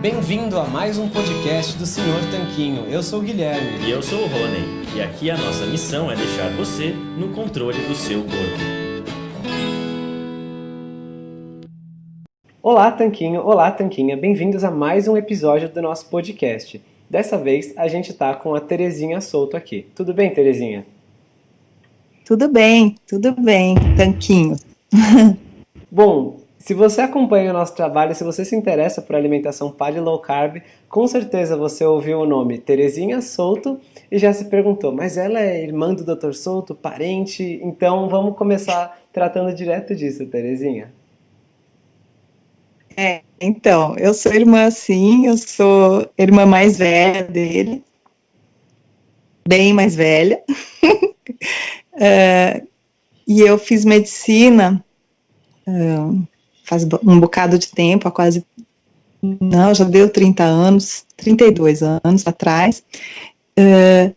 Bem-vindo a mais um podcast do Senhor Tanquinho. Eu sou o Guilherme. E eu sou o Rony. E aqui a nossa missão é deixar você no controle do seu corpo. Olá, Tanquinho. Olá, Tanquinha. Bem-vindos a mais um episódio do nosso podcast. Dessa vez a gente tá com a Terezinha Solto aqui. Tudo bem, Terezinha? Tudo bem, tudo bem, Tanquinho. Bom, se você acompanha o nosso trabalho, se você se interessa por alimentação paleo low carb, com certeza você ouviu o nome Terezinha Souto e já se perguntou, mas ela é irmã do Dr. Souto, parente? Então vamos começar tratando direto disso, Terezinha. É, então, eu sou irmã sim, eu sou irmã mais velha dele, bem mais velha. uh, e eu fiz medicina uh, faz um bocado de tempo, há quase, não, já deu 30 anos, 32 anos atrás, uh,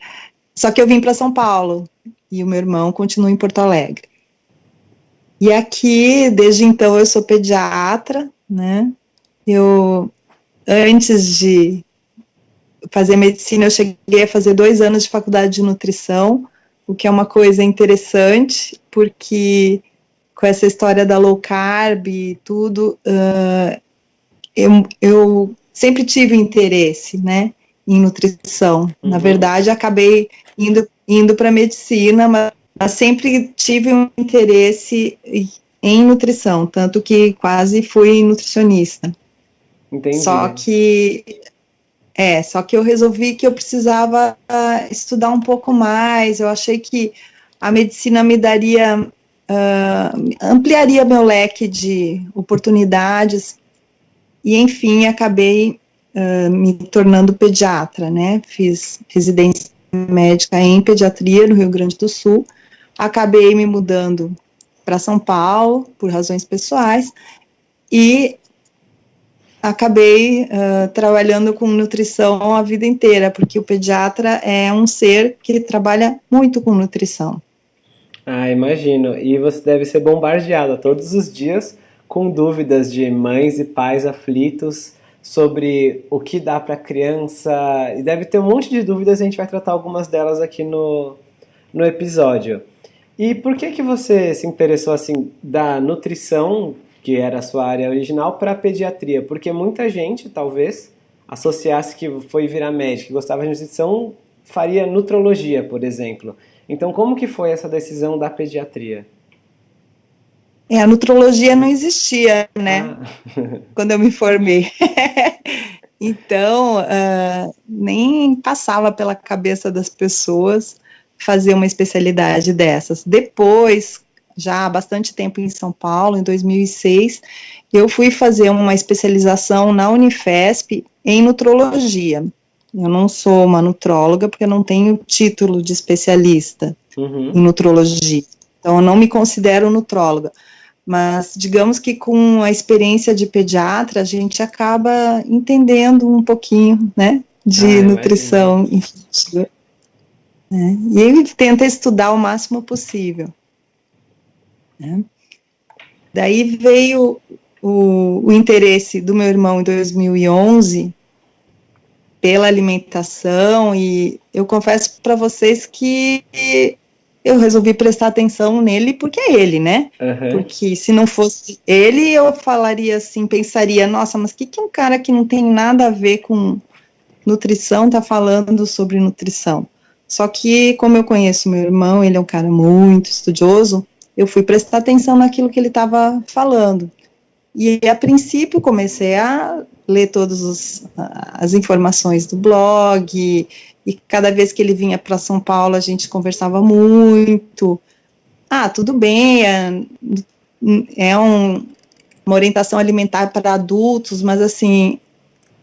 só que eu vim para São Paulo, e o meu irmão continua em Porto Alegre. E aqui, desde então, eu sou pediatra, né, eu, antes de fazer medicina, eu cheguei a fazer dois anos de faculdade de nutrição, o que é uma coisa interessante, porque com essa história da low carb e tudo, uh, eu, eu sempre tive interesse, né, em nutrição. Uhum. Na verdade, acabei indo, indo para medicina, mas, mas sempre tive um interesse em nutrição, tanto que quase fui nutricionista. Entendi. Só que é, só que eu resolvi que eu precisava estudar um pouco mais. Eu achei que a medicina me daria uh, ampliaria meu leque de oportunidades e, enfim, acabei uh, me tornando pediatra, né? Fiz residência médica em pediatria no Rio Grande do Sul, acabei me mudando para São Paulo por razões pessoais e acabei uh, trabalhando com nutrição a vida inteira, porque o pediatra é um ser que trabalha muito com nutrição. Ah, imagino. E você deve ser bombardeada todos os dias com dúvidas de mães e pais aflitos sobre o que dá para criança. E deve ter um monte de dúvidas, a gente vai tratar algumas delas aqui no, no episódio. E por que que você se interessou assim da nutrição, que era a sua área original, para pediatria? Porque muita gente, talvez, associasse que foi virar médico, que gostava de nutrição, faria nutrologia, por exemplo. Então, como que foi essa decisão da pediatria? É, a nutrologia não existia, né? Ah. Quando eu me formei. então, uh, nem passava pela cabeça das pessoas fazer uma especialidade dessas. Depois, já há bastante tempo em São Paulo, em 2006, eu fui fazer uma especialização na Unifesp em nutrologia. Eu não sou uma nutróloga porque eu não tenho título de especialista uhum. em nutrologia. Então, eu não me considero nutróloga. Mas, digamos que com a experiência de pediatra, a gente acaba entendendo um pouquinho, né, de ah, nutrição infantil. Né, e ele tenta estudar o máximo possível. Né. Daí veio o, o interesse do meu irmão em 2011 pela alimentação e eu confesso para vocês que eu resolvi prestar atenção nele porque é ele, né? Uhum. Porque se não fosse ele, eu falaria assim, pensaria, nossa, mas o que, que um cara que não tem nada a ver com nutrição tá falando sobre nutrição? Só que, como eu conheço meu irmão, ele é um cara muito estudioso, eu fui prestar atenção naquilo que ele estava falando. E a princípio comecei a ler todas as informações do blog, e cada vez que ele vinha para São Paulo a gente conversava muito. Ah, tudo bem, é, é um, uma orientação alimentar para adultos, mas assim,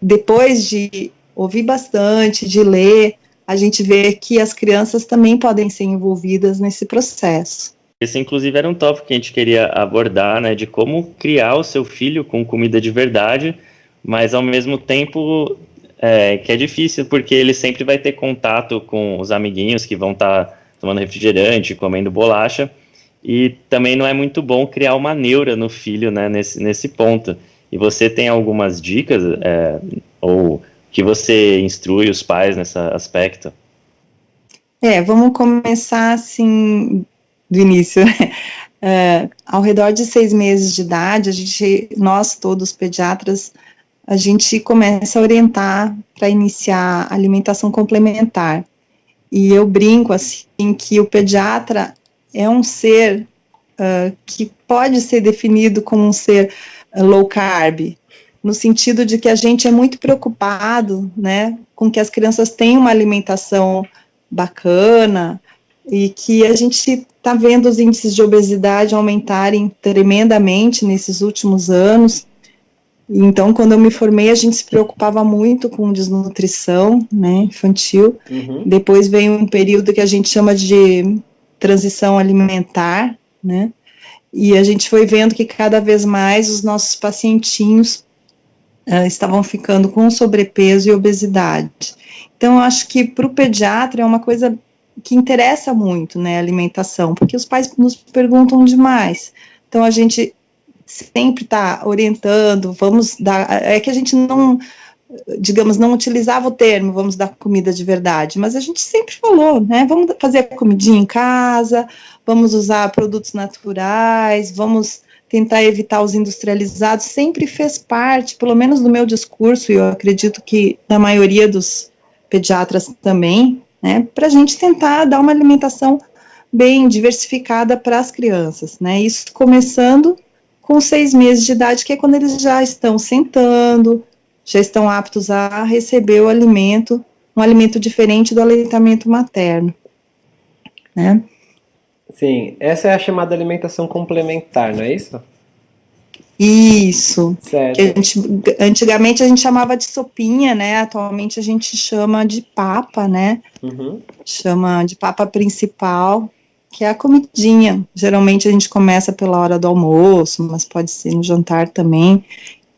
depois de ouvir bastante, de ler, a gente vê que as crianças também podem ser envolvidas nesse processo. Esse, inclusive, era um tópico que a gente queria abordar, né, de como criar o seu filho com comida de verdade, mas ao mesmo tempo é, que é difícil, porque ele sempre vai ter contato com os amiguinhos que vão estar tá tomando refrigerante, comendo bolacha, e também não é muito bom criar uma neura no filho, né, nesse, nesse ponto. E você tem algumas dicas é, ou que você instrui os pais nesse aspecto? É, vamos começar assim do início. É, ao redor de seis meses de idade, a gente, nós todos pediatras, a gente começa a orientar para iniciar alimentação complementar. E eu brinco assim que o pediatra é um ser uh, que pode ser definido como um ser low carb, no sentido de que a gente é muito preocupado, né, com que as crianças tenham uma alimentação bacana e que a gente está vendo os índices de obesidade aumentarem tremendamente nesses últimos anos. Então, quando eu me formei, a gente se preocupava muito com desnutrição, né, infantil. Uhum. Depois veio um período que a gente chama de transição alimentar, né, e a gente foi vendo que cada vez mais os nossos pacientinhos uh, estavam ficando com sobrepeso e obesidade. Então, eu acho que para o pediatra é uma coisa que interessa muito, né, alimentação, porque os pais nos perguntam demais. Então, a gente sempre está orientando, vamos dar, é que a gente não, digamos, não utilizava o termo, vamos dar comida de verdade, mas a gente sempre falou, né, vamos fazer a comidinha em casa, vamos usar produtos naturais, vamos tentar evitar os industrializados, sempre fez parte, pelo menos do meu discurso, e eu acredito que da maioria dos pediatras também, né, para a gente tentar dar uma alimentação bem diversificada para as crianças, né, isso começando com seis meses de idade, que é quando eles já estão sentando, já estão aptos a receber o alimento, um alimento diferente do aleitamento materno, né. Sim, essa é a chamada alimentação complementar, não é isso? Isso. Certo. Gente, antigamente a gente chamava de sopinha, né? Atualmente a gente chama de papa, né? Uhum. Chama de papa principal, que é a comidinha. Geralmente a gente começa pela hora do almoço, mas pode ser no jantar também.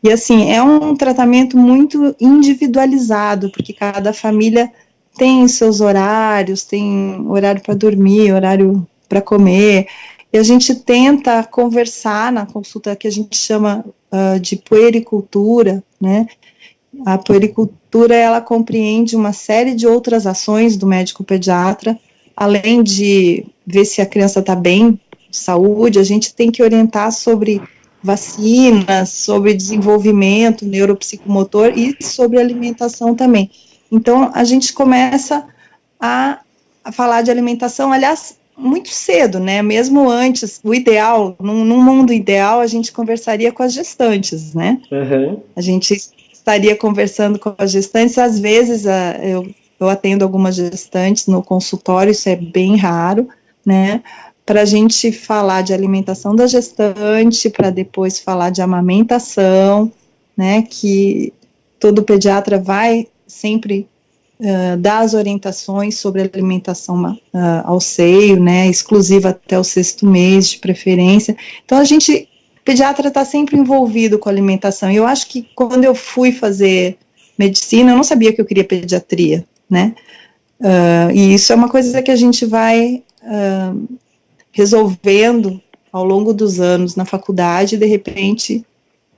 E assim, é um tratamento muito individualizado, porque cada família tem seus horários, tem horário para dormir, horário para comer. E a gente tenta conversar na consulta que a gente chama uh, de puericultura, né? A puericultura, ela compreende uma série de outras ações do médico pediatra, além de ver se a criança está bem, saúde, a gente tem que orientar sobre vacinas, sobre desenvolvimento neuropsicomotor e sobre alimentação também. Então, a gente começa a, a falar de alimentação, aliás, muito cedo, né? Mesmo antes, o ideal, num, num, mundo ideal, a gente conversaria com as gestantes, né? Uhum. A gente estaria conversando com as gestantes. Às vezes, a, eu, eu atendo algumas gestantes no consultório, isso é bem raro, né? Para a gente falar de alimentação da gestante, para depois falar de amamentação, né? Que todo pediatra vai sempre uh, dar as orientações sobre alimentação uh, ao seio, né, exclusiva até o sexto mês, de preferência. Então, a gente, pediatra está sempre envolvido com alimentação. E eu acho que quando eu fui fazer medicina, eu não sabia que eu queria pediatria, né, uh, e isso é uma coisa que a gente vai resolvendo ao longo dos anos na faculdade, de repente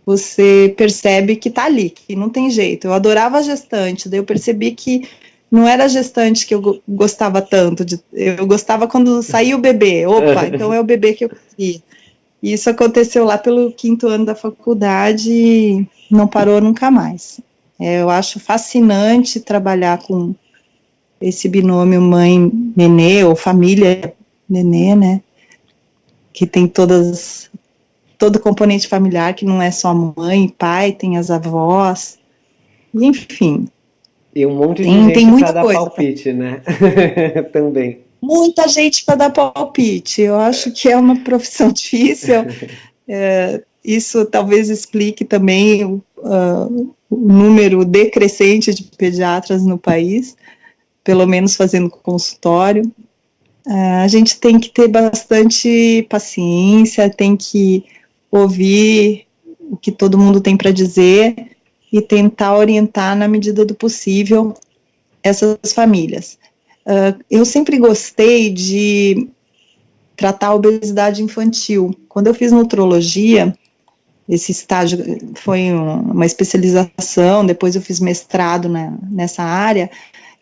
você percebe que tá ali, que não tem jeito. Eu adorava a gestante, daí eu percebi que não era a gestante que eu gostava tanto, de, eu gostava quando saía o bebê, opa, então é o bebê que eu queria. E isso aconteceu lá pelo quinto ano da faculdade e não parou nunca mais. É, eu acho fascinante trabalhar com esse binômio mãe-nenê, ou família-nenê, né, que tem todas todo o componente familiar, que não é só mãe, pai, tem as avós, enfim. E um monte de tem, gente tem muita dar coisa, palpite, né? Também. Muita gente para dar palpite. Eu acho que é uma profissão difícil. É, isso talvez explique também uh, o número decrescente de pediatras no país, pelo menos fazendo consultório. Uh, a gente tem que ter bastante paciência, tem que ouvir o que todo mundo tem para dizer e tentar orientar na medida do possível essas famílias. Uh, eu sempre gostei de tratar a obesidade infantil. Quando eu fiz nutrologia, esse estágio foi uma especialização, depois eu fiz mestrado na, nessa área,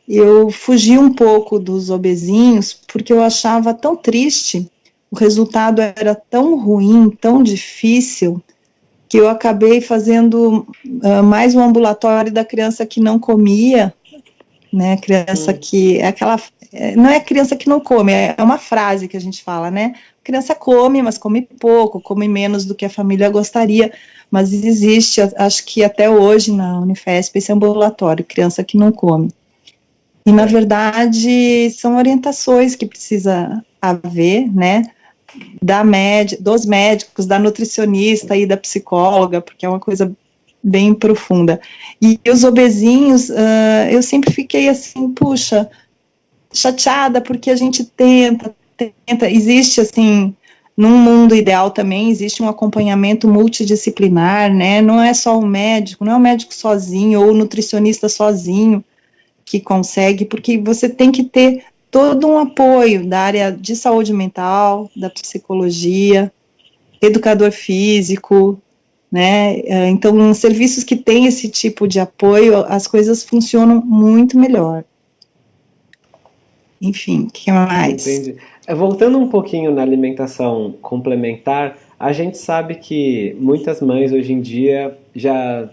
eu fugi um pouco dos obesinhos, porque eu achava tão triste, o resultado era tão ruim, tão difícil, que eu acabei fazendo uh, mais um ambulatório da criança que não comia, né, criança hum. que, é aquela, é, não é criança que não come, é uma frase que a gente fala, né, a criança come, mas come pouco, come menos do que a família gostaria, mas existe, acho que até hoje na Unifesp, esse ambulatório, criança que não come. E, na verdade, são orientações que precisa haver, né, da média, dos médicos, da nutricionista e da psicóloga, porque é uma coisa bem profunda. E os obesinhos, uh, eu sempre fiquei assim, puxa, chateada, porque a gente tenta, tenta, existe assim, num mundo ideal também existe um acompanhamento multidisciplinar, né, não é só o médico, não é o médico sozinho, ou o nutricionista sozinho que consegue, porque você tem que ter todo um apoio da área de saúde mental, da psicologia, educador físico, né? É, então, serviços que têm esse tipo de apoio, as coisas funcionam muito melhor. Enfim, o que mais? Entendi. É, voltando um pouquinho na alimentação complementar, a gente sabe que muitas mães hoje em dia já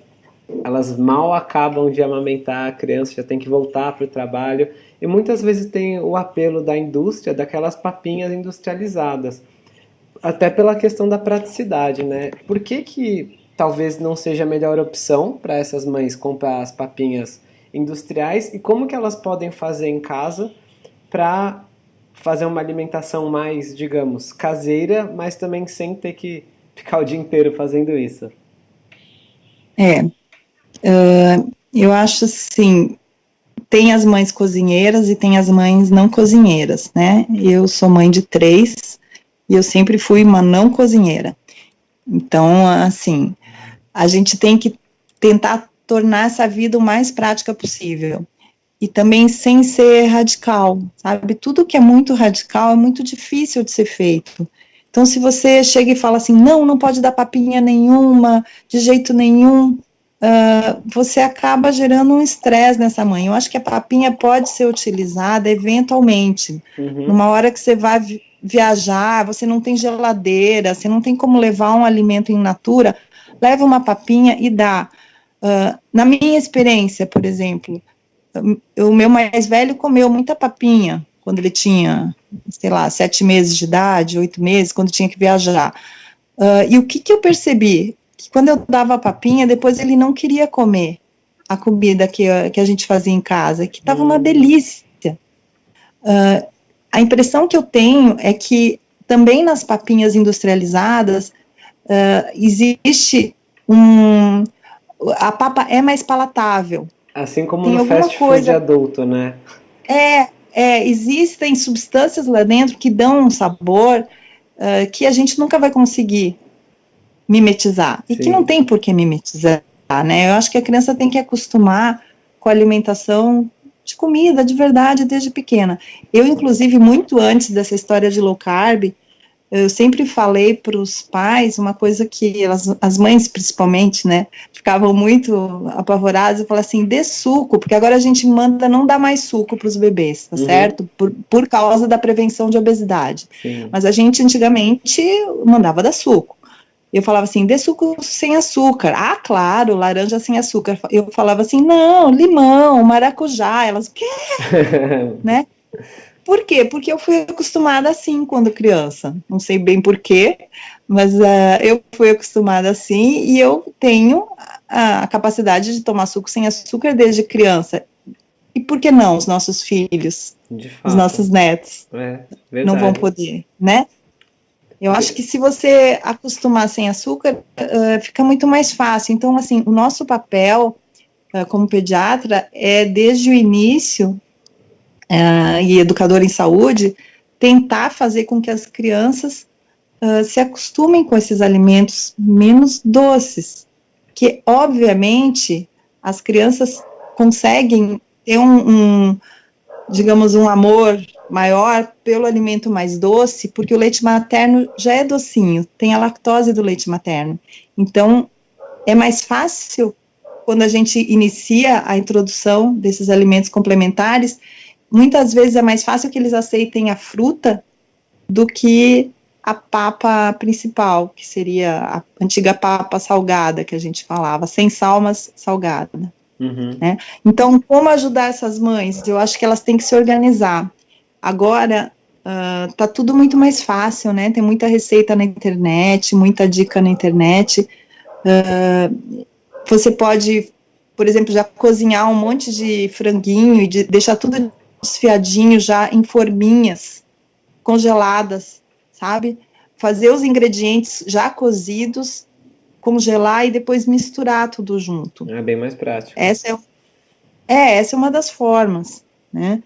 elas mal acabam de amamentar a criança, já tem que voltar para o trabalho e muitas vezes tem o apelo da indústria, daquelas papinhas industrializadas. Até pela questão da praticidade, né? Por que que talvez não seja a melhor opção para essas mães comprar as papinhas industriais e como que elas podem fazer em casa para fazer uma alimentação mais, digamos, caseira, mas também sem ter que ficar o dia inteiro fazendo isso? É, uh, eu acho assim, tem as mães cozinheiras e tem as mães não cozinheiras, né? Eu sou mãe de três e eu sempre fui uma não cozinheira. Então, assim, a gente tem que tentar tornar essa vida o mais prática possível. E também sem ser radical, sabe? Tudo que é muito radical é muito difícil de ser feito. Então, se você chega e fala assim, não, não pode dar papinha nenhuma, de jeito nenhum, uh, você acaba gerando um estresse nessa mãe. Eu acho que a papinha pode ser utilizada eventualmente, uhum. numa hora que você vai viajar, você não tem geladeira, você não tem como levar um alimento in natura, leva uma papinha e dá. Uh, na minha experiência, por exemplo, o meu mais velho comeu muita papinha quando ele tinha, sei lá, sete meses de idade, oito meses, quando tinha que viajar. Uh, e o que, que eu percebi? Que quando eu dava a papinha, depois ele não queria comer a comida que, que a gente fazia em casa, que estava uma hum. delícia. Uh, a impressão que eu tenho é que também nas papinhas industrializadas uh, existe um. A papa é mais palatável. Assim como Tem no fast food coisa, adulto, né? É, é, existem substâncias lá dentro que dão um sabor uh, que a gente nunca vai conseguir mimetizar. E que não tem por que mimetizar, né? Eu acho que a criança tem que acostumar com a alimentação de comida de verdade desde pequena. Eu, inclusive, muito antes dessa história de low carb, eu sempre falei para os pais uma coisa que elas, as mães principalmente, né, ficavam muito apavoradas e falavam assim, dê suco, porque agora a gente manda não dar mais suco para os bebês, tá uhum. certo? Por, por causa da prevenção de obesidade. Sim. Mas a gente antigamente mandava dar suco. Eu falava assim, dê suco sem açúcar. Ah, claro, laranja sem açúcar. Eu falava assim, não, limão, maracujá. Elas, o quê? né? Por quê? Porque eu fui acostumada assim quando criança. Não sei bem por quê, mas uh, eu fui acostumada assim e eu tenho a, a capacidade de tomar suco sem açúcar desde criança. E por que não os nossos filhos, os nossos netos, é, não vão poder, né? Eu acho que se você acostumar sem açúcar, uh, fica muito mais fácil. Então, assim, o nosso papel uh, como pediatra é, desde o início, uh, e educador em saúde, tentar fazer com que as crianças se acostumem com esses alimentos menos doces. Que, obviamente, as crianças conseguem ter um, um digamos, um amor maior pelo alimento mais doce, porque o leite materno já é docinho, tem a lactose do leite materno. Então, é mais fácil quando a gente inicia a introdução desses alimentos complementares, muitas vezes é mais fácil que eles aceitem a fruta do que a papa principal, que seria a antiga papa salgada que a gente falava, sem sal, mas salgada. Uhum. Né? Então, como ajudar essas mães? Eu acho que elas têm que se organizar. Agora, uh, tá tudo muito mais fácil, né? Tem muita receita na internet, muita dica na internet. Uh, você pode, por exemplo, já cozinhar um monte de franguinho e de deixar tudo desfiadinho já em forminhas congeladas, sabe? Fazer os ingredientes já cozidos, congelar e depois misturar tudo junto. É bem mais prático. Essa é, é essa é uma das formas, né?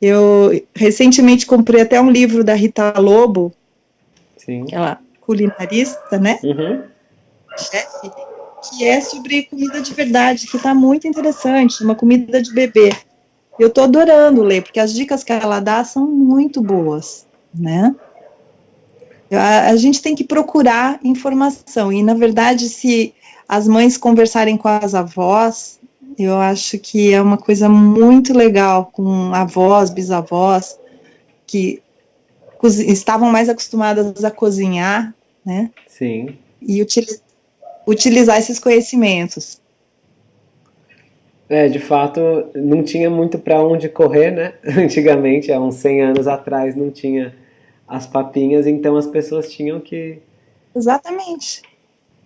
Eu recentemente comprei até um livro da Rita Lobo, Sim. aquela culinarista, né? Uhum. Chefe, que é sobre comida de verdade, que está muito interessante, uma comida de bebê. Eu estou adorando ler, porque as dicas que ela dá são muito boas, né? A, a gente tem que procurar informação, e na verdade, se as mães conversarem com as avós, eu acho que é uma coisa muito legal com avós, bisavós, que estavam mais acostumadas a cozinhar, né? Sim. E utili utilizar esses conhecimentos. É, de fato, não tinha muito para onde correr, né? Antigamente, há uns 100 anos atrás, não tinha as papinhas, então as pessoas tinham que. Exatamente.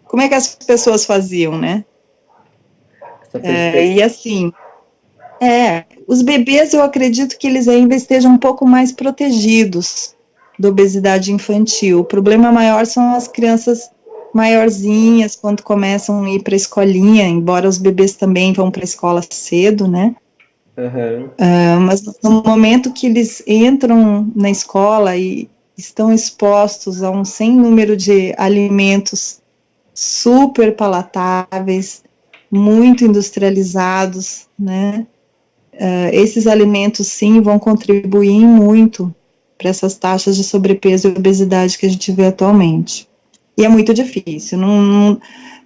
Como é que as pessoas faziam, né? É, e assim, é, os bebês eu acredito que eles ainda estejam um pouco mais protegidos da obesidade infantil. O problema maior são as crianças maiorzinhas quando começam a ir para a escolinha, embora os bebês também vão para a escola cedo, né? Uhum. Uh, mas no momento que eles entram na escola e estão expostos a um sem número de alimentos super palatáveis, muito industrializados, né? Uh, esses alimentos sim vão contribuir muito para essas taxas de sobrepeso e obesidade que a gente vê atualmente. E é muito difícil, não, não,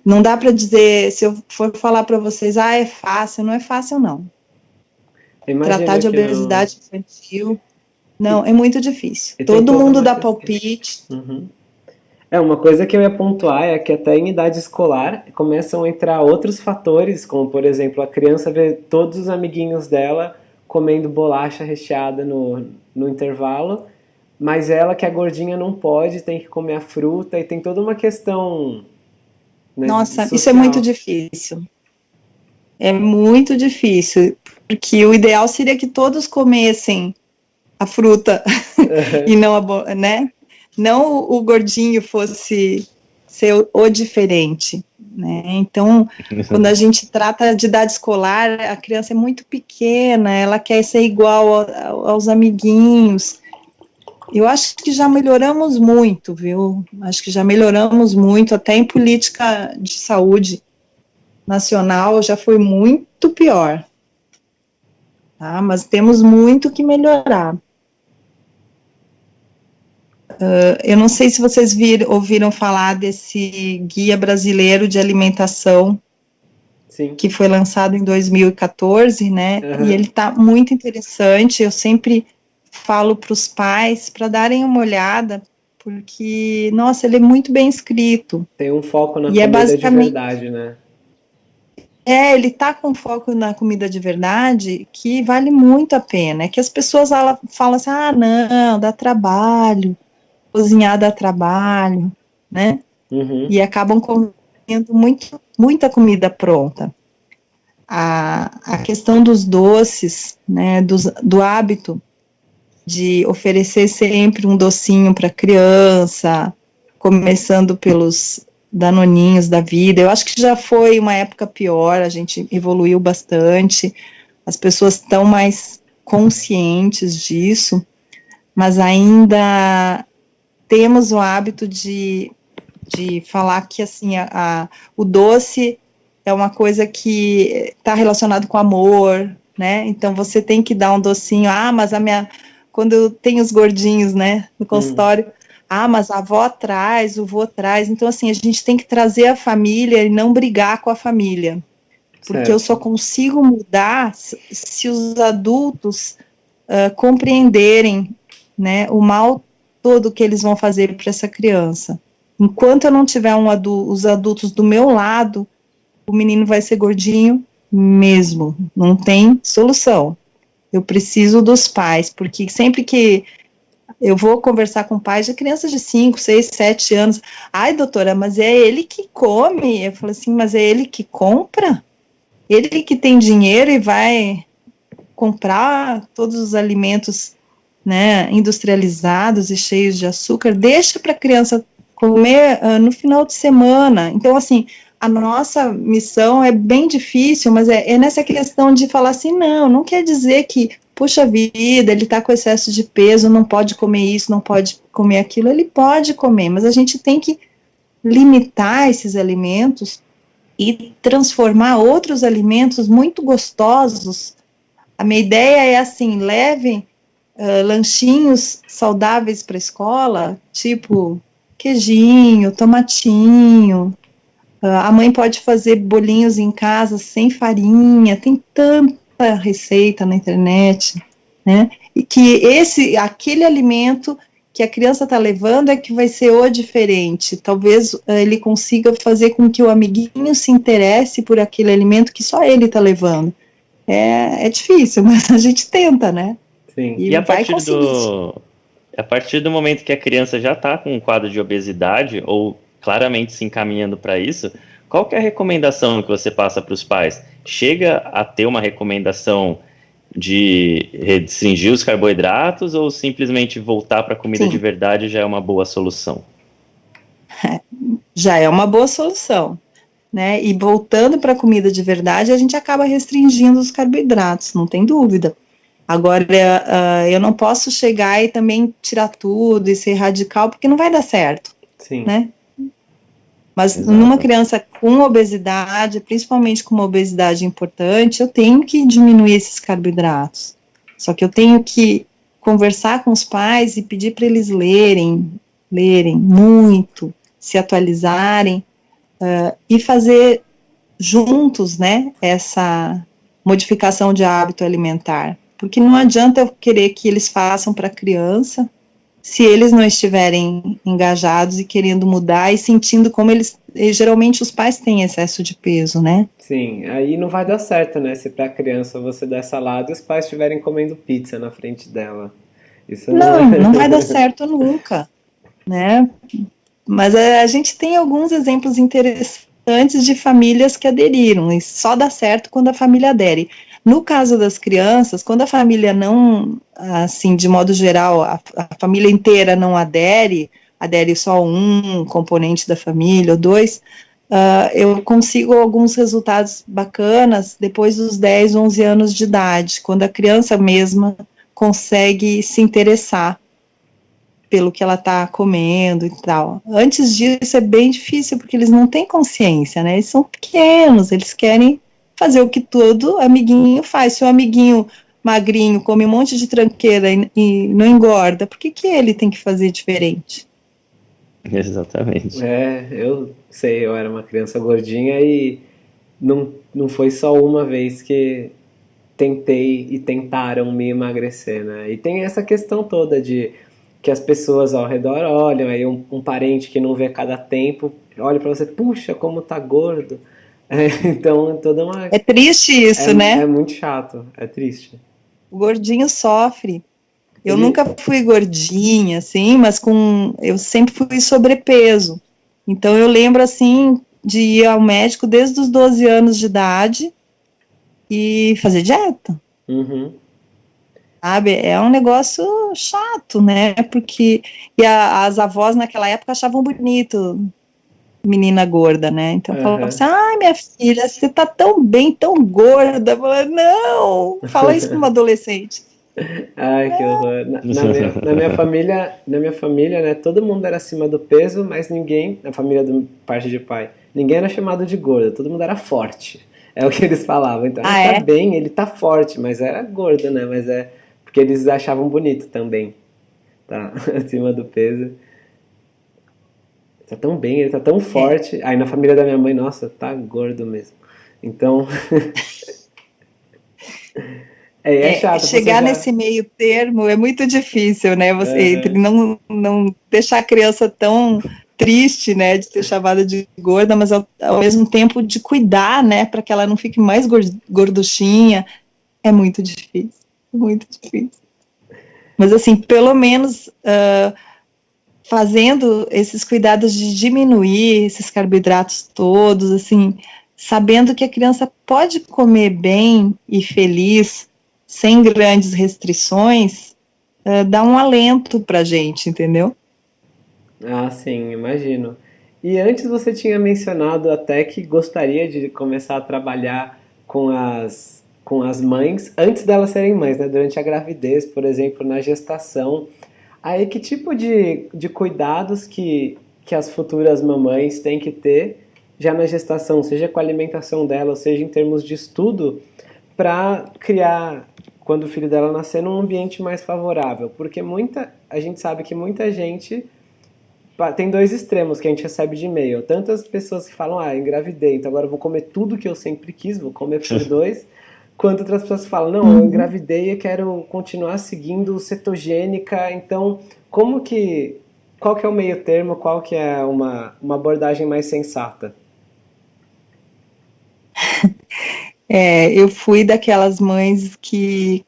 não dá para dizer, se eu for falar para vocês, ah, é fácil, não é fácil não. Imagina Tratar de obesidade não... infantil, não, é muito difícil. Todo mundo dá palpite. Uhum. É, uma coisa que eu ia pontuar é que até em idade escolar começam a entrar outros fatores, como por exemplo, a criança vê todos os amiguinhos dela comendo bolacha recheada no, no intervalo, mas ela que é gordinha não pode, tem que comer a fruta e tem toda uma questão. Né, Nossa, social. isso é muito difícil. É muito difícil, porque o ideal seria que todos comessem a fruta e não a, né? Não o gordinho fosse ser o, o diferente, né? Então, quando a gente trata de idade escolar, a criança é muito pequena, ela quer ser igual aos amiguinhos. Eu acho que já melhoramos muito, viu? Acho que já melhoramos muito, até em política de saúde nacional já foi muito pior. Tá? Mas temos muito que melhorar. Uh, eu não sei se vocês vir, ouviram falar desse guia brasileiro de alimentação Sim. que foi lançado em 2014, né? Uhum. E ele está muito interessante. Eu sempre falo para os pais para darem uma olhada, porque nossa, ele é muito bem escrito. Tem um foco na e é comida é basicamente, de verdade, né? É, ele tá com foco na comida de verdade, que vale muito a pena. É que as pessoas falam assim: ah, não, dá trabalho cozinhar dá trabalho, né? Uhum. E acabam comendo muito, muita comida pronta. A, a questão dos doces, né, dos, do hábito de oferecer sempre um docinho para criança, começando pelos danoninhos da vida. Eu acho que já foi uma época pior, a gente evoluiu bastante, as pessoas estão mais conscientes disso, mas ainda temos o hábito de, de falar que assim a, a o doce é uma coisa que está relacionado com amor, né? Então você tem que dar um docinho. Ah, mas a minha quando tem os gordinhos, né, no consultório. Hum. Ah, mas a avó traz, o vô traz. Então, assim, a gente tem que trazer a família e não brigar com a família. Porque certo. eu só consigo mudar se os adultos uh, compreenderem né, o mal todo que eles vão fazer para essa criança. Enquanto eu não tiver um adulto, os adultos do meu lado, o menino vai ser gordinho mesmo. Não tem solução. Eu preciso dos pais, porque sempre que eu vou conversar com pais de crianças de 5, 6, 7 anos. Ai, doutora, mas é ele que come. Eu falo assim, mas é ele que compra? Ele que tem dinheiro e vai comprar todos os alimentos né, industrializados e cheios de açúcar, deixa para a criança comer uh, no final de semana. Então, assim, a nossa missão é bem difícil, mas é, é, nessa questão de falar assim, não, não quer dizer que, puxa vida, ele está com excesso de peso, não pode comer isso, não pode comer aquilo, ele pode comer, mas a gente tem que limitar esses alimentos e transformar outros alimentos muito gostosos. A minha ideia é assim, levem uh, lanchinhos saudáveis para a escola, tipo queijinho, tomatinho. Uh, a mãe pode fazer bolinhos em casa sem farinha, tem tanta receita na internet, né? E que esse, aquele alimento que a criança está levando é que vai ser o diferente. Talvez uh, ele consiga fazer com que o amiguinho se interesse por aquele alimento que só ele está levando. É, é difícil, mas a gente tenta, né? Sim. E, e a partir do a partir do momento que a criança já está com um quadro de obesidade ou claramente se encaminhando para isso, qual é a recomendação que você passa para os pais? Chega a ter uma recomendação de restringir os carboidratos ou simplesmente voltar para comida Sim. de verdade já é uma boa solução? Já é uma boa solução. Né? E voltando para a comida de verdade, a gente acaba restringindo os carboidratos, não tem dúvida. Agora, uh, eu não posso chegar e também tirar tudo e ser radical, porque não vai dar certo. Sim. Né? Mas Exato. numa criança com obesidade, principalmente com uma obesidade importante, eu tenho que diminuir esses carboidratos. Só que eu tenho que conversar com os pais e pedir para eles lerem, lerem muito, se atualizarem uh, e fazer juntos, né, essa modificação de hábito alimentar. Porque não adianta eu querer que eles façam para a criança se eles não estiverem engajados e querendo mudar e sentindo como eles. Geralmente os pais têm excesso de peso, né? Sim, aí não vai dar certo, né? Se para a criança você der salada e os pais estiverem comendo pizza na frente dela. Isso não, não, não vai dar certo nunca, né? Mas a, a gente tem alguns exemplos interessantes de famílias que aderiram, e só dá certo quando a família adere. No caso das crianças, quando a família não, assim, de modo geral, a, a família inteira não adere, adere só um componente da família ou dois, uh, eu consigo alguns resultados bacanas depois dos 10, 11 anos de idade, quando a criança mesma consegue se interessar pelo que ela está comendo e tal. Antes disso é bem difícil, porque eles não têm consciência, né? Eles são pequenos, eles querem fazer o que todo amiguinho faz. Se o amiguinho magrinho come um monte de tranqueira e, e não engorda, por que, que ele tem que fazer diferente? Exatamente. É, eu sei, eu era uma criança gordinha e não, não foi só uma vez que tentei e tentaram me emagrecer, né? E tem essa questão toda de que as pessoas ao redor olham, aí um, um parente que não vê cada tempo olha para você, puxa, como tá gordo. É, então, é toda uma. É triste isso, é, né? É muito chato, é triste. O gordinho sofre. Eu Ele... nunca fui gordinha, assim, mas com. Eu sempre fui sobrepeso. Então, eu lembro, assim, de ir ao médico desde os 12 anos de idade e fazer dieta. Uhum. Sabe? É um negócio chato, né? Porque. E a, as avós naquela época achavam bonito menina gorda, né? Então uhum. falava assim, ai minha filha, você tá tão bem, tão gorda. Falei, não, fala isso para uma adolescente. Ai, que horror. Na, na, minha, na, minha, família, na minha família, né, todo mundo era acima do peso, mas ninguém, na família do parte de pai, ninguém era chamado de gorda, todo mundo era forte. É o que eles falavam. Então, ah, ele tá é? bem, ele tá forte, mas era gordo, né? Mas é porque eles achavam bonito também, tá? Acima do peso. Tá tão bem, ele tá tão forte. Aí na família da minha mãe, nossa, tá gordo mesmo. Então. é, é, chato. Chegar já... nesse meio termo é muito difícil, né? Você é. entre não, não deixar a criança tão triste, né, de ser chamada de gorda, mas ao, ao mesmo tempo de cuidar, né, para que ela não fique mais gorduchinha, é muito difícil, muito difícil. Mas assim, pelo menos uh, fazendo esses cuidados de diminuir esses carboidratos todos, assim, sabendo que a criança pode comer bem e feliz, sem grandes restrições, uh, dá um alento para gente, entendeu? Ah, sim, imagino. E antes você tinha mencionado até que gostaria de começar a trabalhar com as, com as mães, antes delas serem mães, né? Durante a gravidez, por exemplo, na gestação. Aí que tipo de, de cuidados que, que as futuras mamães têm que ter já na gestação, seja com a alimentação dela, seja em termos de estudo, para criar, quando o filho dela nascer, num ambiente mais favorável? Porque muita, a gente sabe que muita gente tem dois extremos que a gente recebe de e-mail. Tantas pessoas que falam, ah, engravidei, então agora vou comer tudo que eu sempre quis, vou comer por dois quanto outras pessoas falam, não, eu uhum. engravidei e quero continuar seguindo cetogênica, então como que, qual que é o meio termo, qual que é uma, uma abordagem mais sensata? É, eu fui daquelas mães que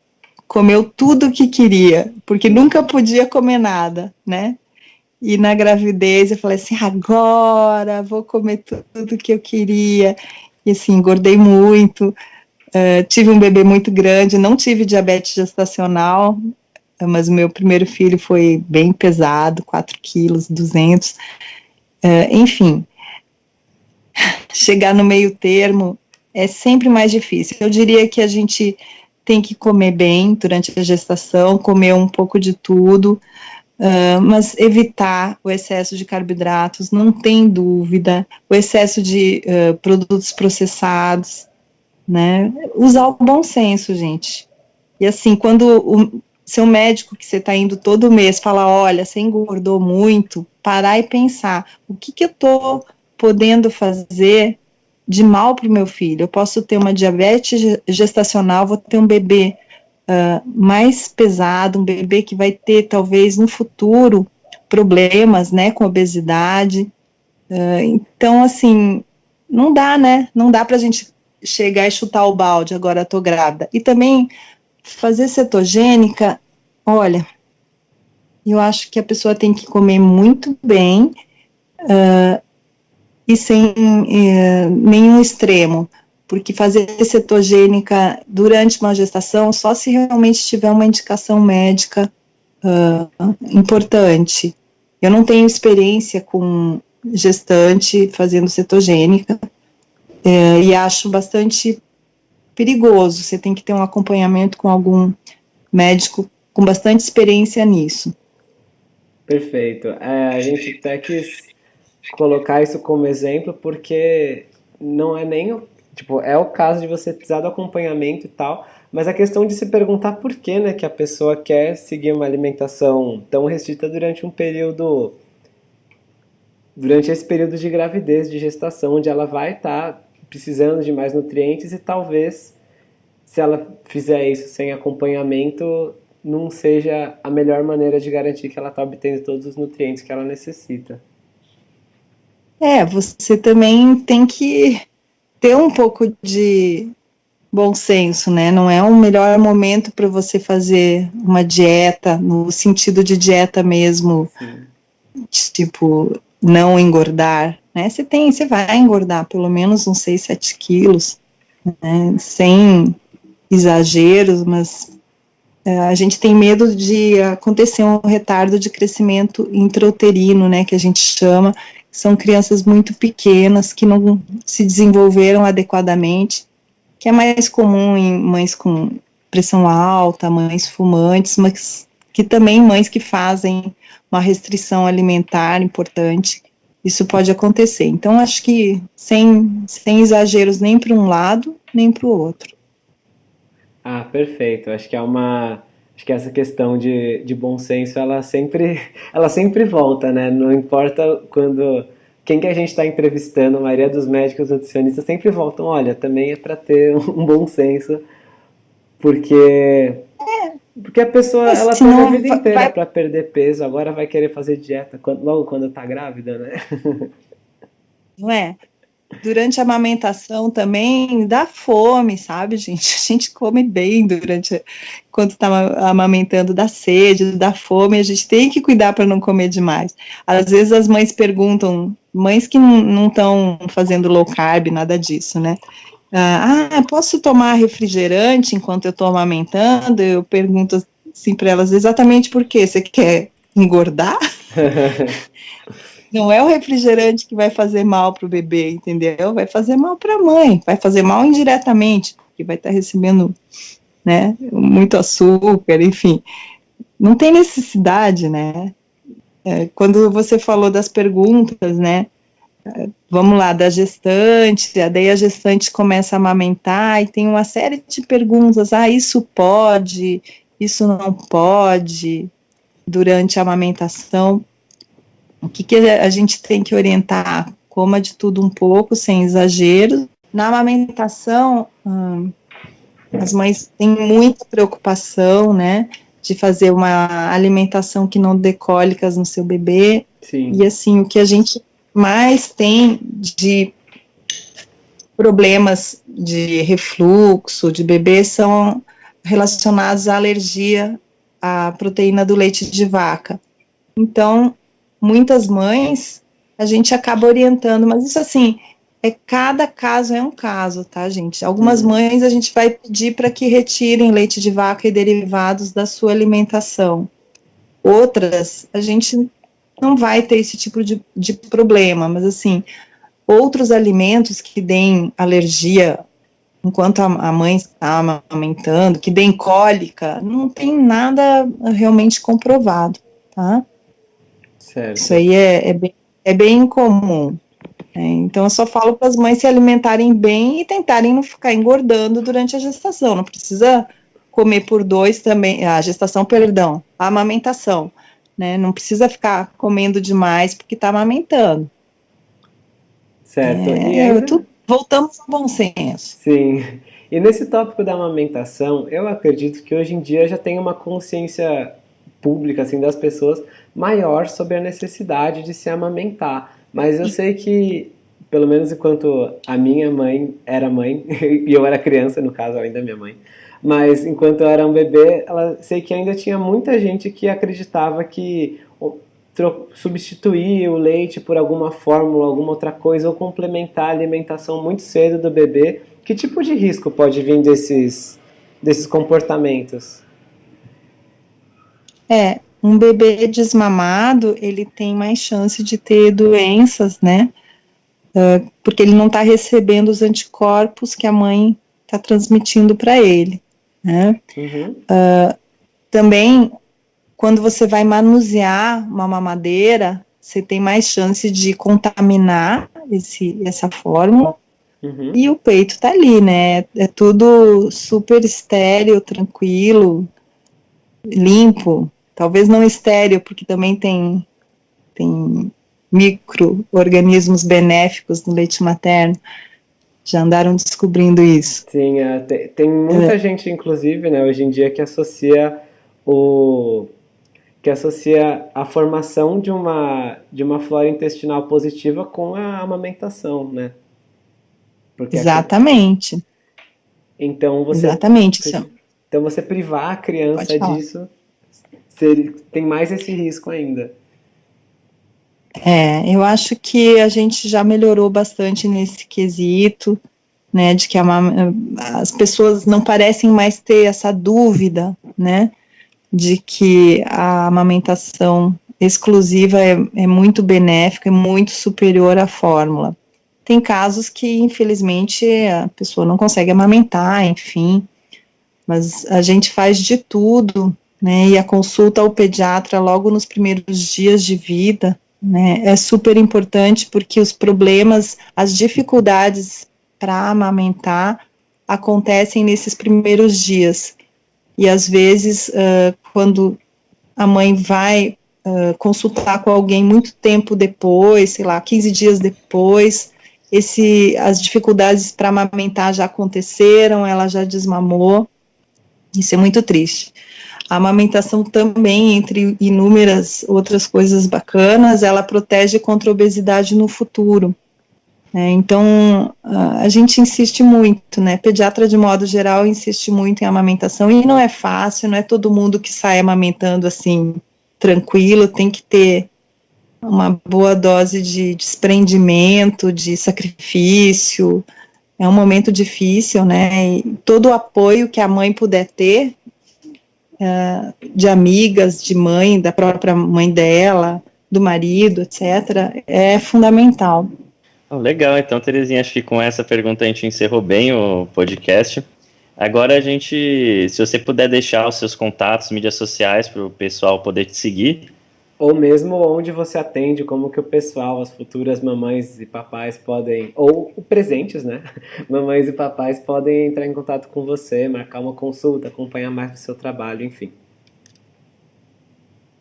comeu tudo o que queria, porque nunca podia comer nada, né? E na gravidez eu falei assim, agora vou comer tudo que eu queria. E assim, engordei muito. Uh, tive um bebê muito grande, não tive diabetes gestacional, mas o meu primeiro filho foi bem pesado, 4 quilos, 200. Uh, enfim, chegar no meio termo é sempre mais difícil. Eu diria que a gente tem que comer bem durante a gestação, comer um pouco de tudo, uh, mas evitar o excesso de carboidratos, não tem dúvida, o excesso de produtos processados, né? Usar o bom senso, gente. E assim, quando o seu médico que você está indo todo mês fala, olha, você engordou muito, parar e pensar, o que, que eu estou podendo fazer de mal para o meu filho? Eu posso ter uma diabetes gestacional, vou ter um bebê uh, mais pesado, um bebê que vai ter, talvez, no futuro, problemas, né, com obesidade. Uh, então, assim, não dá, né? Não dá para a gente chegar e chutar o balde, agora estou grávida. E também fazer cetogênica, olha, eu acho que a pessoa tem que comer muito bem uh, e sem uh, nenhum extremo, porque fazer cetogênica durante uma gestação só se realmente tiver uma indicação médica uh, importante. Eu não tenho experiência com gestante fazendo cetogênica, é, e acho bastante perigoso. Você tem que ter um acompanhamento com algum médico com bastante experiência nisso. Perfeito. É, a gente até quis colocar isso como exemplo porque não é nem tipo é o caso de você precisar do acompanhamento e tal, mas a questão de se perguntar por que, né, que a pessoa quer seguir uma alimentação tão restrita durante um período durante esse período de gravidez, de gestação, onde ela vai estar tá precisando de mais nutrientes e talvez se ela fizer isso sem acompanhamento não seja a melhor maneira de garantir que ela está obtendo todos os nutrientes que ela necessita. É, você também tem que ter um pouco de bom senso, né? Não é o melhor momento para você fazer uma dieta, no sentido de dieta mesmo, Sim. tipo, não engordar, né? Você tem, você vai engordar pelo menos uns 6, 7 quilos, né? sem exageros, mas é, a gente tem medo de acontecer um retardo de crescimento intrauterino, né, que a gente chama, são crianças muito pequenas que não se desenvolveram adequadamente, que é mais comum em mães com pressão alta, mães fumantes, mas que também mães que fazem uma restrição alimentar importante isso pode acontecer. Então, acho que sem, sem exageros nem para um lado, nem para o outro. Ah, perfeito. Acho que é uma, acho que essa questão de, de bom senso, ela sempre, ela sempre volta, né? Não importa quando quem que a gente está entrevistando, a maioria dos médicos nutricionistas sempre voltam, olha, também é para ter um bom senso, porque porque a pessoa ela tem a vida inteira vai... para perder peso, agora vai querer fazer dieta logo quando está grávida, né? Não é? Durante a amamentação também dá fome, sabe, gente? A gente come bem durante quando está amamentando, dá sede, dá fome, a gente tem que cuidar para não comer demais. Às vezes as mães perguntam, mães que não estão fazendo low carb, nada disso, né? Ah, posso tomar refrigerante enquanto eu estou amamentando? Eu pergunto assim para elas, exatamente por quê? Você quer engordar? Não é o refrigerante que vai fazer mal para o bebê, entendeu? Vai fazer mal para a mãe, vai fazer mal indiretamente, porque vai estar tá recebendo né, muito açúcar, enfim. Não tem necessidade, né? É, quando você falou das perguntas, né? Vamos lá, da gestante, daí a gestante começa a amamentar e tem uma série de perguntas, ah, isso pode, isso não pode, durante a amamentação, o que, que a gente tem que orientar? Coma de tudo um pouco, sem exagero. Na amamentação, hum, as mães têm muita preocupação, né, de fazer uma alimentação que não dê cólicas no seu bebê. Sim. E assim, o que a gente mais tem de problemas de refluxo de bebê são relacionados à alergia à proteína do leite de vaca. Então, muitas mães, a gente acaba orientando, mas isso assim, é cada caso é um caso, tá, gente? Algumas uhum. mães a gente vai pedir para que retirem leite de vaca e derivados da sua alimentação. Outras, a gente não vai ter esse tipo de, de problema, mas assim, outros alimentos que deem alergia enquanto a, a mãe está amamentando, que deem cólica, não tem nada realmente comprovado, tá? Certo. Isso aí é, é, bem, é bem comum. É, então, eu só falo para as mães se alimentarem bem e tentarem não ficar engordando durante a gestação. Não precisa comer por dois também, a gestação, perdão, a amamentação né? Não precisa ficar comendo demais porque está amamentando. Certo. É, e ainda... tu, voltamos ao bom senso. Sim. E nesse tópico da amamentação, eu acredito que hoje em dia já tem uma consciência pública assim das pessoas maior sobre a necessidade de se amamentar. Mas eu sei que, pelo menos enquanto a minha mãe era mãe, e eu era criança, no caso ainda minha mãe, mas enquanto eu era um bebê, ela sei que ainda tinha muita gente que acreditava que substituir o leite por alguma fórmula, alguma outra coisa, ou complementar a alimentação muito cedo do bebê. Que tipo de risco pode vir desses, desses comportamentos? É, um bebê desmamado, ele tem mais chance de ter doenças, né? Uh, porque ele não está recebendo os anticorpos que a mãe está transmitindo para ele. Né? Uhum. Uh, também, quando você vai manusear uma mamadeira, você tem mais chance de contaminar esse, essa fórmula. Uhum. E o peito tá ali, né? É tudo super estéreo, tranquilo, limpo. Talvez não estéreo, porque também tem, tem micro-organismos benéficos no leite materno já andaram descobrindo isso. Sim, é, tem, tem, muita é. gente, inclusive, né, hoje em dia, que associa o que associa a formação de uma de uma flora intestinal positiva com a amamentação, né? Porque Exatamente. Aqui, então você Exatamente. Então você privar a criança disso, tem mais esse risco ainda. É, eu acho que a gente já melhorou bastante nesse quesito, né, de que a, as pessoas não parecem mais ter essa dúvida, né, de que a amamentação exclusiva é, é muito benéfica, é muito superior à fórmula. Tem casos que, infelizmente, a pessoa não consegue amamentar, enfim, mas a gente faz de tudo, né, e a consulta ao pediatra logo nos primeiros dias de vida, né, é super importante porque os problemas, as dificuldades para amamentar acontecem nesses primeiros dias. E às vezes, uh, quando a mãe vai uh, consultar com alguém muito tempo depois, sei lá, 15 dias depois, esse, as dificuldades para amamentar já aconteceram, ela já desmamou. Isso é muito triste. A amamentação também, entre inúmeras outras coisas bacanas, ela protege contra a obesidade no futuro. É, então, a gente insiste muito, né? Pediatra, de modo geral, insiste muito em amamentação e não é fácil, não é todo mundo que sai amamentando assim, tranquilo, tem que ter uma boa dose de desprendimento, de sacrifício. É um momento difícil, né? E todo o apoio que a mãe puder ter, de amigas, de mãe, da própria mãe dela, do marido, etc., é fundamental. Oh, legal, então, Terezinha, acho que com essa pergunta a gente encerrou bem o podcast. Agora a gente, se você puder deixar os seus contatos, mídias sociais, para o pessoal poder te seguir, ou mesmo onde você atende, como que o pessoal, as futuras mamães e papais podem, ou presentes, né? Mamães e papais podem entrar em contato com você, marcar uma consulta, acompanhar mais o seu trabalho, enfim.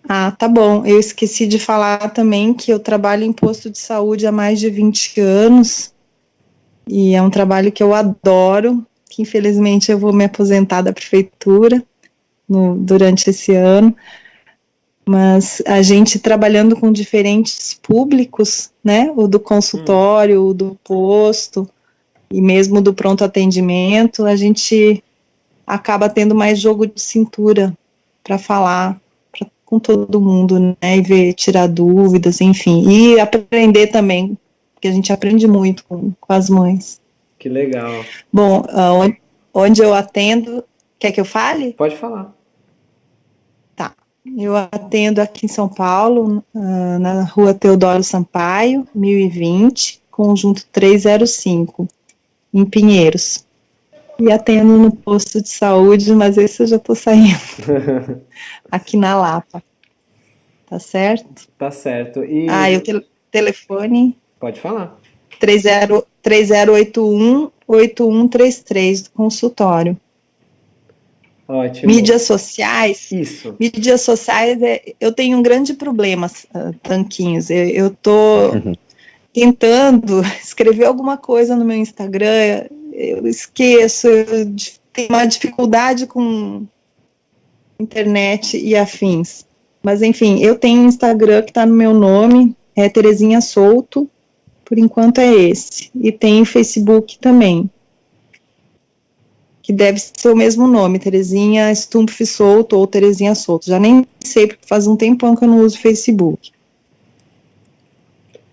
Ah, tá bom. Eu esqueci de falar também que eu trabalho em posto de saúde há mais de 20 anos. E é um trabalho que eu adoro, que infelizmente eu vou me aposentar da prefeitura no, durante esse ano mas a gente trabalhando com diferentes públicos, né, o do consultório, hum. o do posto, e mesmo do pronto atendimento, a gente acaba tendo mais jogo de cintura para falar pra, com todo mundo, né, e ver, tirar dúvidas, enfim, e aprender também, porque a gente aprende muito com, com as mães. Que legal. Bom, uh, onde eu atendo, quer que eu fale? Pode falar. Eu atendo aqui em São Paulo, uh, na rua Teodoro Sampaio, 1020, conjunto 305, em Pinheiros. E atendo no posto de saúde, mas esse eu já estou saindo. aqui na Lapa. Tá certo? Tá certo. E... Ah, e o te telefone? Pode falar. 30, 3081 8133 do consultório. Ótimo. Mídias sociais. Isso. Mídias sociais, é, eu tenho um grande problema, uh, Tanquinhos. Eu estou tentando escrever alguma coisa no meu Instagram, eu esqueço, eu tenho uma dificuldade com internet e afins. Mas, enfim, eu tenho um Instagram que está no meu nome, é Terezinha Solto, por enquanto é esse. E tem Facebook também que deve ser o mesmo nome, Terezinha Stumpf Solto ou Terezinha Solto. Já nem sei, porque faz um tempão que eu não uso Facebook.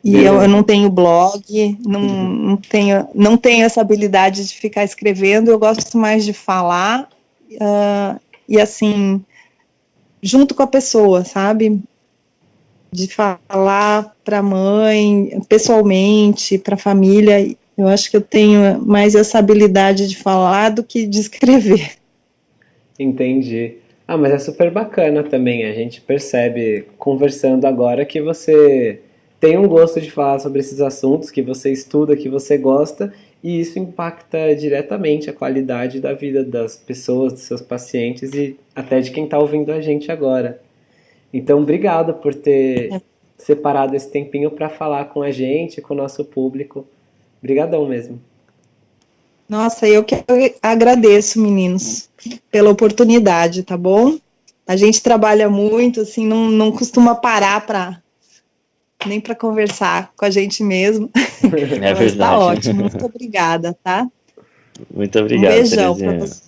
E eu, eu, não tenho blog, não, uhum. não, tenho, não tenho essa habilidade de ficar escrevendo, eu gosto mais de falar, uh, e assim, junto com a pessoa, sabe? De falar para a mãe, pessoalmente, para a família, eu acho que eu tenho mais essa habilidade de falar do que de escrever. Entendi. Ah, mas é super bacana também. A gente percebe, conversando agora, que você tem um gosto de falar sobre esses assuntos, que você estuda, que você gosta, e isso impacta diretamente a qualidade da vida das pessoas, dos seus pacientes e até de quem está ouvindo a gente agora. Então, obrigado por ter é. separado esse tempinho para falar com a gente, com o nosso público. Obrigadão mesmo. Nossa, eu que agradeço, meninos, pela oportunidade, tá bom? A gente trabalha muito, assim, não, não costuma parar para nem para conversar com a gente mesmo. É Mas verdade. Tá ótimo, muito obrigada, tá? Muito obrigado. Um beijão para você.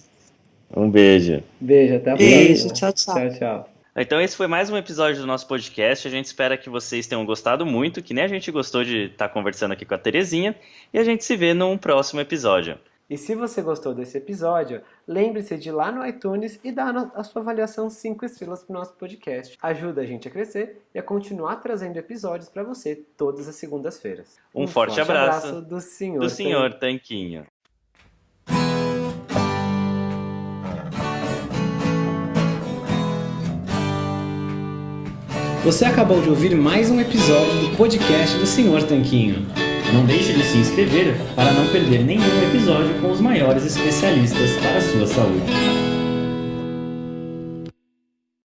Um beijo. Beijo, até a próxima. Beijo, tchau, tchau. Tchau, tchau. Então esse foi mais um episódio do nosso podcast. A gente espera que vocês tenham gostado muito, que nem a gente gostou de estar tá conversando aqui com a Terezinha. E a gente se vê num próximo episódio. E se você gostou desse episódio, lembre-se de ir lá no iTunes e dar a sua avaliação 5 estrelas para o nosso podcast. Ajuda a gente a crescer e a continuar trazendo episódios para você todas as segundas-feiras. Um, um, forte, forte abraço, abraço, do senhor, do senhor Tanquinho. Você acabou de ouvir mais um episódio do podcast do Senhor Tanquinho. Não deixe de se inscrever para não perder nenhum episódio com os maiores especialistas para a sua saúde.